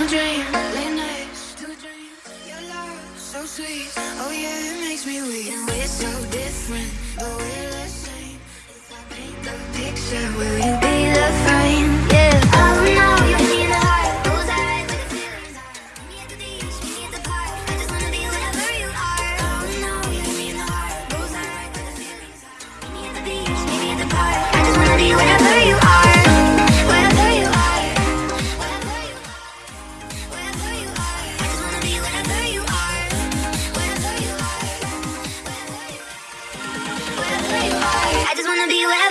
a dream. Late nights to a dream. Your love so sweet. Oh yeah, it makes me weak. And we're so different, but we're the same. If I paint the picture, will you be? wanna be where